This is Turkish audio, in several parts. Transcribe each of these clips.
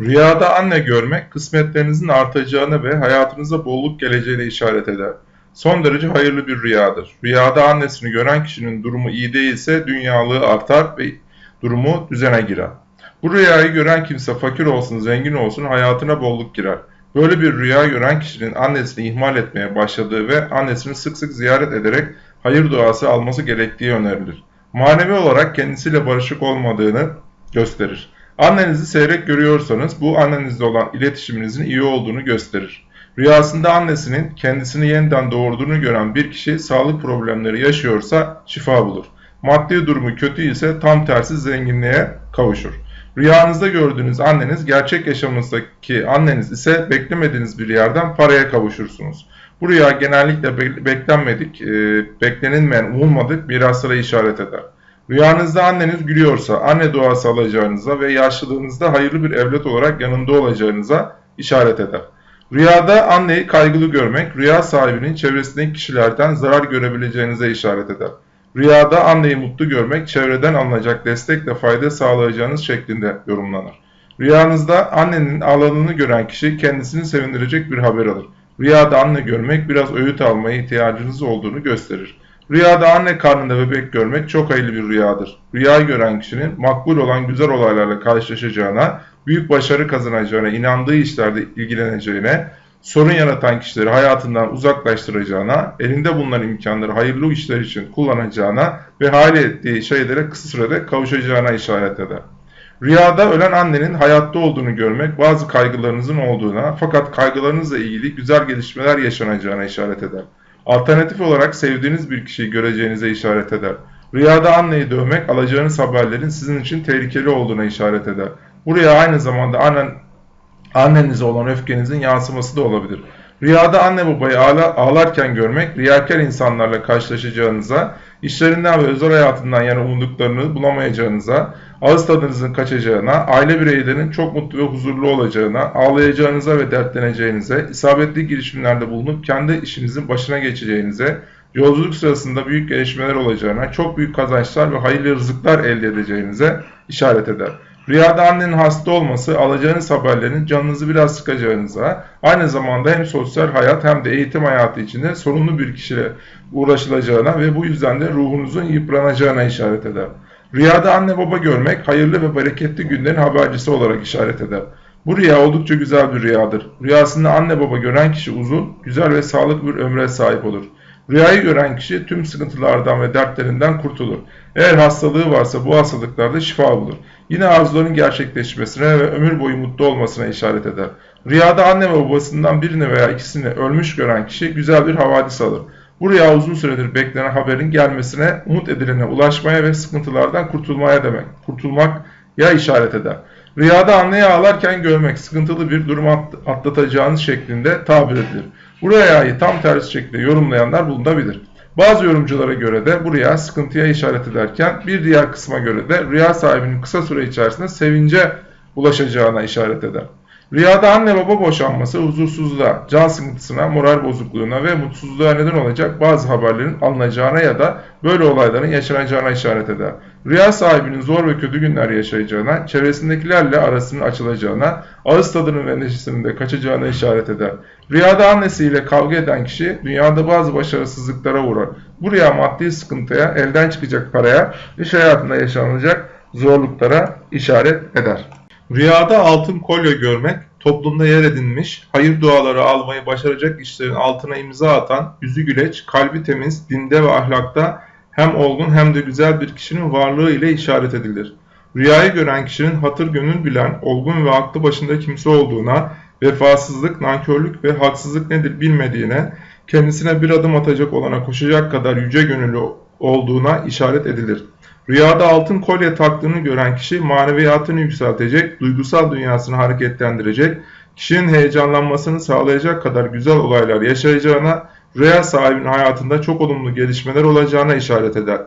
Rüyada anne görmek kısmetlerinizin artacağına ve hayatınıza bolluk geleceğine işaret eder. Son derece hayırlı bir rüyadır. Rüyada annesini gören kişinin durumu iyi değilse dünyalığı artar ve durumu düzene girer. Bu rüyayı gören kimse fakir olsun, zengin olsun hayatına bolluk girer. Böyle bir rüya gören kişinin annesini ihmal etmeye başladığı ve annesini sık sık ziyaret ederek hayır duası alması gerektiği önerilir. Manevi olarak kendisiyle barışık olmadığını gösterir. Annenizi seyrek görüyorsanız bu annenizle olan iletişiminizin iyi olduğunu gösterir. Rüyasında annesinin kendisini yeniden doğurduğunu gören bir kişi sağlık problemleri yaşıyorsa şifa bulur. Maddi durumu kötü ise tam tersi zenginliğe kavuşur. Rüyanızda gördüğünüz anneniz gerçek yaşamınızdaki anneniz ise beklemediğiniz bir yerden paraya kavuşursunuz. Bu rüya genellikle beklenmedik, e, beklenilmeyen, umulmadık miraslara işaret eder. Rüyanızda anneniz gülüyorsa anne duası alacağınıza ve yaşlılığınızda hayırlı bir evlat olarak yanında olacağınıza işaret eder. Rüyada anneyi kaygılı görmek, rüya sahibinin çevresindeki kişilerden zarar görebileceğinize işaret eder. Rüyada anneyi mutlu görmek, çevreden alınacak destekle fayda sağlayacağınız şeklinde yorumlanır. Rüyanızda annenin ağladığını gören kişi kendisini sevindirecek bir haber alır. Rüyada anne görmek biraz öğüt almaya ihtiyacınız olduğunu gösterir. Rüyada anne karnında bebek görmek çok hayırlı bir rüyadır. Rüyayı gören kişinin makbul olan güzel olaylarla karşılaşacağına, büyük başarı kazanacağına, inandığı işlerde ilgileneceğine, sorun yaratan kişileri hayatından uzaklaştıracağına, elinde bulunan imkanları hayırlı işler için kullanacağına ve hali ettiği şeylere kısa sürede kavuşacağına işaret eder. Rüyada ölen annenin hayatta olduğunu görmek bazı kaygılarınızın olduğuna fakat kaygılarınızla ilgili güzel gelişmeler yaşanacağına işaret eder. Alternatif olarak sevdiğiniz bir kişiyi göreceğinize işaret eder. Rüyada anneyi dövmek alacağınız haberlerin sizin için tehlikeli olduğuna işaret eder. Bu rüya aynı zamanda annen, annenize olan öfkenizin yansıması da olabilir. Rüyada anne babayı ağla, ağlarken görmek, riyakar insanlarla karşılaşacağınıza, işlerinden ve özel hayatından yana umduklarını bulamayacağınıza, ağız tadınızın kaçacağına, aile bireylerinin çok mutlu ve huzurlu olacağına, ağlayacağınıza ve dertleneceğinize, isabetli girişimlerde bulunup kendi işinizin başına geçeceğinize, yolculuk sırasında büyük gelişmeler olacağına, çok büyük kazançlar ve hayırlı rızıklar elde edeceğinize işaret eder. Rüyada annenin hasta olması alacağınız haberlerin canınızı biraz sıkacağınıza, aynı zamanda hem sosyal hayat hem de eğitim hayatı içinde sorunlu bir kişiyle uğraşılacağına ve bu yüzden de ruhunuzun yıpranacağına işaret eder. Rüyada anne baba görmek hayırlı ve bereketli günlerin habercisi olarak işaret eder. Bu rüya oldukça güzel bir rüyadır. Rüyasında anne baba gören kişi uzun, güzel ve sağlıklı bir ömre sahip olur. Rüyayı gören kişi tüm sıkıntılardan ve dertlerinden kurtulur. Eğer hastalığı varsa bu hastalıklarda şifa bulur. Yine arzuların gerçekleşmesine ve ömür boyu mutlu olmasına işaret eder. Rüyada anne ve babasından birini veya ikisini ölmüş gören kişi güzel bir havadis alır. Bu rüya uzun süredir beklenen haberin gelmesine, umut edilene ulaşmaya ve sıkıntılardan kurtulmaya demek. Kurtulmak ya işaret eder. Rüyada anneyi ağlarken görmek sıkıntılı bir durum atlatacağınız şeklinde tabir edilir. Bu rüyayı tam tersi şekilde yorumlayanlar bulunabilir. Bazı yorumculara göre de bu rüya sıkıntıya işaret ederken bir diğer kısma göre de rüya sahibinin kısa süre içerisinde sevince ulaşacağına işaret eder. Rüyada anne baba boşanması huzursuzluğa, can sıkıntısına, moral bozukluğuna ve mutsuzluğa neden olacak bazı haberlerin alınacağına ya da böyle olayların yaşanacağına işaret eder. Rüya sahibinin zor ve kötü günler yaşayacağına, çevresindekilerle arasının açılacağına, ağız tadının ve neşesinin de kaçacağına işaret eder. Rüyada annesiyle kavga eden kişi dünyada bazı başarısızlıklara uğrar. Bu rüya maddi sıkıntıya, elden çıkacak paraya, iş hayatında yaşanacak zorluklara işaret eder. Rüyada altın kolye görmek, toplumda yer edinmiş, hayır duaları almayı başaracak işlerin altına imza atan, yüzü güleç, kalbi temiz, dinde ve ahlakta hem olgun hem de güzel bir kişinin varlığı ile işaret edilir. Rüyayı gören kişinin hatır gönül bilen, olgun ve aklı başında kimse olduğuna, vefasızlık, nankörlük ve haksızlık nedir bilmediğine, kendisine bir adım atacak olana koşacak kadar yüce gönüllü olduğuna işaret edilir. Rüyada altın kolye taktığını gören kişi maneviyatını yükseltecek, duygusal dünyasını hareketlendirecek, kişinin heyecanlanmasını sağlayacak kadar güzel olaylar yaşayacağına, rüya sahibinin hayatında çok olumlu gelişmeler olacağına işaret eder.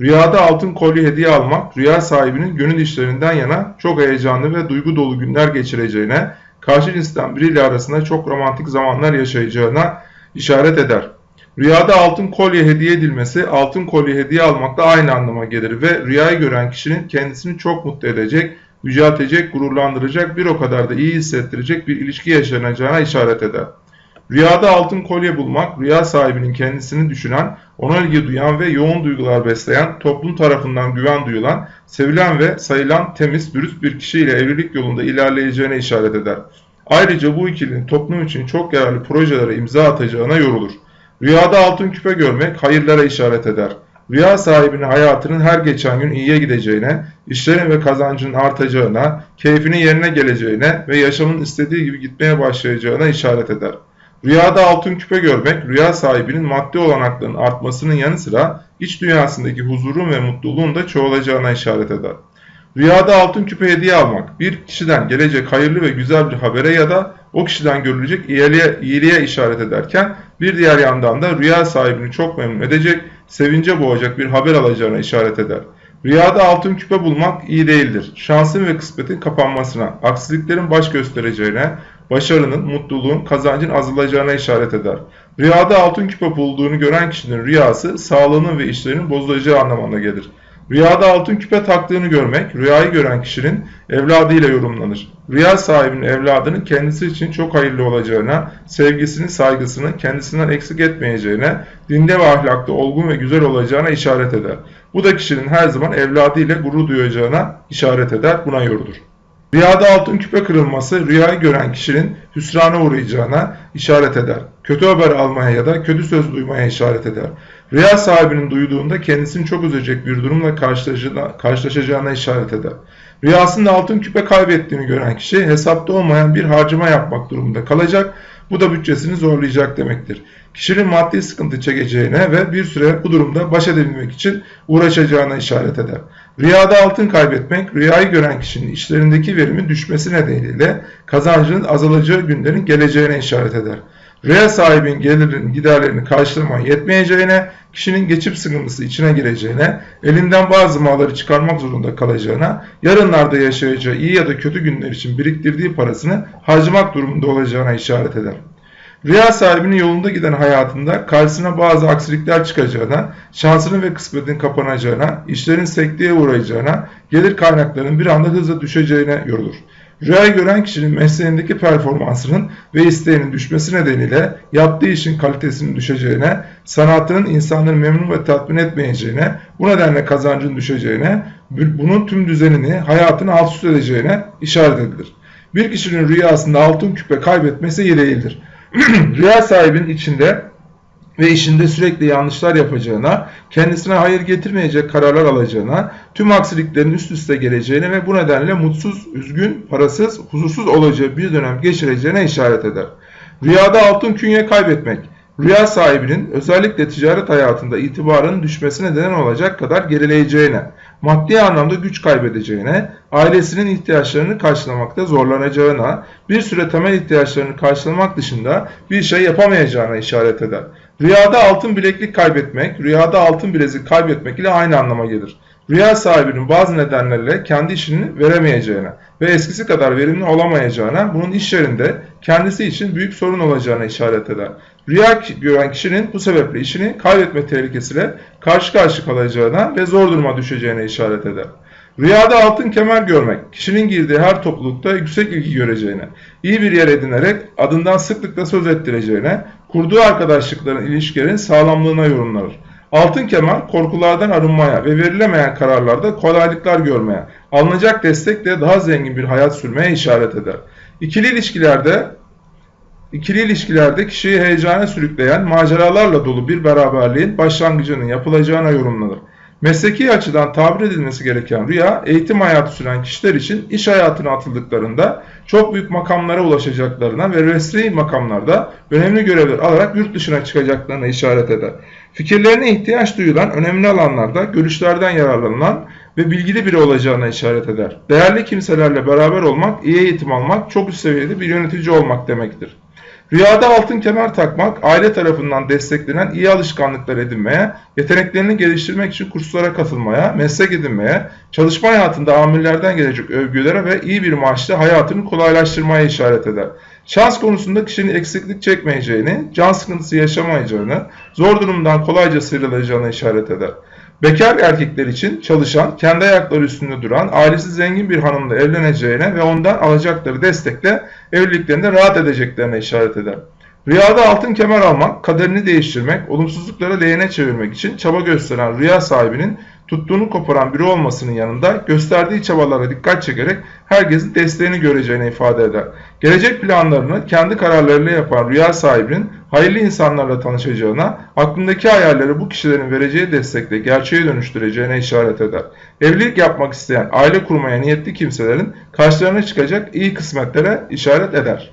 Rüyada altın kolye hediye almak, rüya sahibinin gönül işlerinden yana çok heyecanlı ve duygu dolu günler geçireceğine, karşı cinsten biriyle arasında çok romantik zamanlar yaşayacağına işaret eder. Rüyada altın kolye hediye edilmesi altın kolye hediye almakla aynı anlama gelir ve rüyayı gören kişinin kendisini çok mutlu edecek, yüceltecek, gururlandıracak, bir o kadar da iyi hissettirecek bir ilişki yaşanacağına işaret eder. Rüyada altın kolye bulmak, rüya sahibinin kendisini düşünen, ona ilgi duyan ve yoğun duygular besleyen, toplum tarafından güven duyulan, sevilen ve sayılan temiz, dürüst bir kişiyle evlilik yolunda ilerleyeceğine işaret eder. Ayrıca bu ikilinin toplum için çok yararlı projelere imza atacağına yorulur. Rüyada altın küpe görmek hayırlara işaret eder. Rüya sahibinin hayatının her geçen gün iyiye gideceğine, işlerin ve kazancının artacağına, keyfinin yerine geleceğine ve yaşamın istediği gibi gitmeye başlayacağına işaret eder. Rüyada altın küpe görmek, rüya sahibinin maddi olanaklarının artmasının yanı sıra iç dünyasındaki huzurun ve mutluluğun da çoğalacağına işaret eder. Rüyada altın küpe hediye almak, bir kişiden gelecek hayırlı ve güzel bir habere ya da o kişiden görülecek iyiliğe, iyiliğe işaret ederken bir diğer yandan da rüya sahibini çok memnun edecek, sevince boğacak bir haber alacağına işaret eder. Rüyada altın küpe bulmak iyi değildir. Şansın ve kısmetin kapanmasına, aksiliklerin baş göstereceğine, başarının, mutluluğun, kazancın azalacağına işaret eder. Rüyada altın küpe bulduğunu gören kişinin rüyası sağlığının ve işlerinin bozulacağı anlamına gelir. Rüyada altın küpe taktığını görmek, rüyayı gören kişinin evladıyla yorumlanır. Rüya sahibinin evladının kendisi için çok hayırlı olacağına, sevgisini, saygısını kendisinden eksik etmeyeceğine, dinde ve ahlakta olgun ve güzel olacağına işaret eder. Bu da kişinin her zaman evladıyla gurur duyacağına işaret eder, buna yorulur. Rüyada altın küpe kırılması rüyayı gören kişinin hüsrana uğrayacağına işaret eder. Kötü haber almaya ya da kötü söz duymaya işaret eder. Rüya sahibinin duyduğunda kendisini çok üzecek bir durumla karşılaşacağına işaret eder. Rüyasında altın küpe kaybettiğini gören kişi hesapta olmayan bir harcama yapmak durumunda kalacak. Bu da bütçesini zorlayacak demektir. Kişinin maddi sıkıntı çekeceğine ve bir süre bu durumda baş edebilmek için uğraşacağına işaret eder. Rüyada altın kaybetmek, rüyayı gören kişinin işlerindeki verimin düşmesi nedeniyle kazancının azalacağı günlerin geleceğine işaret eder. Rüya sahibinin gelirinin giderlerini karşılamaya yetmeyeceğine, kişinin geçip sıkıntısı içine gireceğine, elinden bazı malları çıkarmak zorunda kalacağına, yarınlarda yaşayacağı iyi ya da kötü günler için biriktirdiği parasını harcamak durumunda olacağına işaret eder. Rüya sahibinin yolunda giden hayatında karşısına bazı aksilikler çıkacağına, şansının ve kısmetinin kapanacağına, işlerin sekteye uğrayacağına, gelir kaynaklarının bir anda hızla düşeceğine yorulur. Rüyayı gören kişinin mesleğindeki performansının ve isteğinin düşmesi nedeniyle yaptığı işin kalitesinin düşeceğine, sanatının insanları memnun ve tatmin etmeyeceğine, bu nedenle kazancın düşeceğine, bunun tüm düzenini, hayatını alt üst edeceğine işaret edilir. Bir kişinin rüyasında altın küpe kaybetmesi iyi değildir. Rüya sahibinin içinde ve işinde sürekli yanlışlar yapacağına, kendisine hayır getirmeyecek kararlar alacağına, tüm aksiliklerin üst üste geleceğine ve bu nedenle mutsuz, üzgün, parasız, huzursuz olacağı bir dönem geçireceğine işaret eder. Rüyada altın künye kaybetmek, rüya sahibinin özellikle ticaret hayatında itibarının düşmesine neden olacak kadar gerileyeceğine, maddi anlamda güç kaybedeceğine, ailesinin ihtiyaçlarını karşılamakta zorlanacağına, bir süre temel ihtiyaçlarını karşılamak dışında bir şey yapamayacağına işaret eder. Rüyada altın bileklik kaybetmek, rüyada altın bilezik kaybetmek ile aynı anlama gelir. Rüya sahibinin bazı nedenlerle kendi işini veremeyeceğine ve eskisi kadar verimli olamayacağına, bunun iş yerinde kendisi için büyük sorun olacağına işaret eder. Rüya gören kişinin bu sebeple işini kaybetme tehlikesiyle karşı karşı kalacağına ve zor duruma düşeceğine işaret eder. Rüyada altın kemer görmek, kişinin girdiği her toplulukta yüksek ilgi göreceğine, iyi bir yer edinerek adından sıklıkla söz ettireceğine, kurduğu arkadaşlıkların ilişkilerin sağlamlığına yorumlanır. Altın kemer korkulardan arınmaya ve verilemeyen kararlarda kolaylıklar görmeye, alınacak destekle daha zengin bir hayat sürmeye işaret eder. İkili ilişkilerde İkili ilişkilerde kişiyi heyecana sürükleyen maceralarla dolu bir beraberliğin başlangıcının yapılacağına yorumlanır. Mesleki açıdan tabir edilmesi gereken rüya, eğitim hayatı süren kişiler için iş hayatına atıldıklarında çok büyük makamlara ulaşacaklarına ve resmi makamlarda önemli görevler alarak yurt dışına çıkacaklarına işaret eder. Fikirlerine ihtiyaç duyulan önemli alanlarda görüşlerden yararlanılan ve bilgili biri olacağına işaret eder. Değerli kimselerle beraber olmak, iyi eğitim almak, çok üst seviyede bir yönetici olmak demektir. Rüyada altın kemer takmak, aile tarafından desteklenen iyi alışkanlıklar edinmeye, yeteneklerini geliştirmek için kurslara katılmaya, meslek edinmeye, çalışma hayatında amirlerden gelecek övgülere ve iyi bir maaşla hayatını kolaylaştırmaya işaret eder. Şans konusunda kişinin eksiklik çekmeyeceğini, can sıkıntısı yaşamayacağını, zor durumdan kolayca sıyrılacağını işaret eder. Bekar erkekler için çalışan, kendi ayakları üstünde duran, ailesi zengin bir hanımla evleneceğine ve ondan alacakları destekle evliliklerinde rahat edeceklerine işaret eder. Rüyada altın kemer almak, kaderini değiştirmek, olumsuzlukları lehine çevirmek için çaba gösteren rüya sahibinin tuttuğunu koparan biri olmasının yanında gösterdiği çabalara dikkat çekerek herkesin desteğini göreceğini ifade eder. Gelecek planlarını kendi kararlarıyla yapan rüya sahibinin hayırlı insanlarla tanışacağına, aklındaki hayalleri bu kişilerin vereceği destekle gerçeğe dönüştüreceğine işaret eder. Evlilik yapmak isteyen, aile kurmaya niyetli kimselerin karşılarına çıkacak iyi kısmetlere işaret eder.